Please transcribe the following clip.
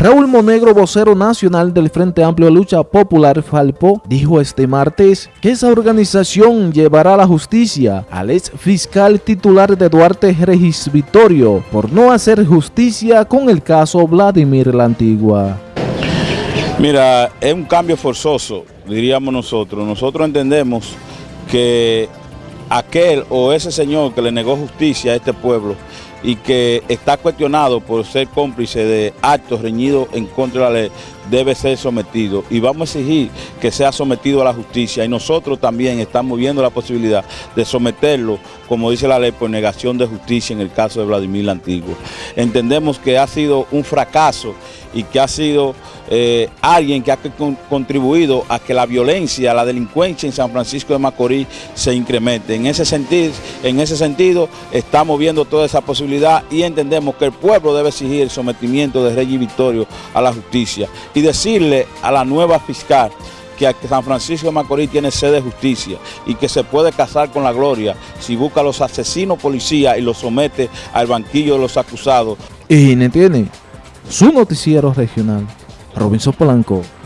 Raúl Monegro, vocero nacional del Frente Amplio Lucha Popular Falpo, dijo este martes que esa organización llevará a la justicia al ex fiscal titular de Duarte Regis Vitorio por no hacer justicia con el caso Vladimir la Antigua. Mira, es un cambio forzoso, diríamos nosotros. Nosotros entendemos que aquel o ese señor que le negó justicia a este pueblo y que está cuestionado por ser cómplice de actos reñidos en contra de la ley, debe ser sometido y vamos a exigir que sea sometido a la justicia y nosotros también estamos viendo la posibilidad de someterlo, como dice la ley, por negación de justicia en el caso de Vladimir la Antigua. Entendemos que ha sido un fracaso y que ha sido eh, alguien que ha contribuido a que la violencia, la delincuencia en San Francisco de Macorís se incremente. En ese sentido, en ese sentido estamos viendo toda esa posibilidad y entendemos que el pueblo debe exigir el sometimiento de Rey Victorio a la justicia y decirle a la nueva fiscal que San Francisco de Macorís tiene sede de justicia y que se puede casar con la gloria si busca a los asesinos policías y los somete al banquillo de los acusados. Y tiene su noticiero regional, Robinson Polanco.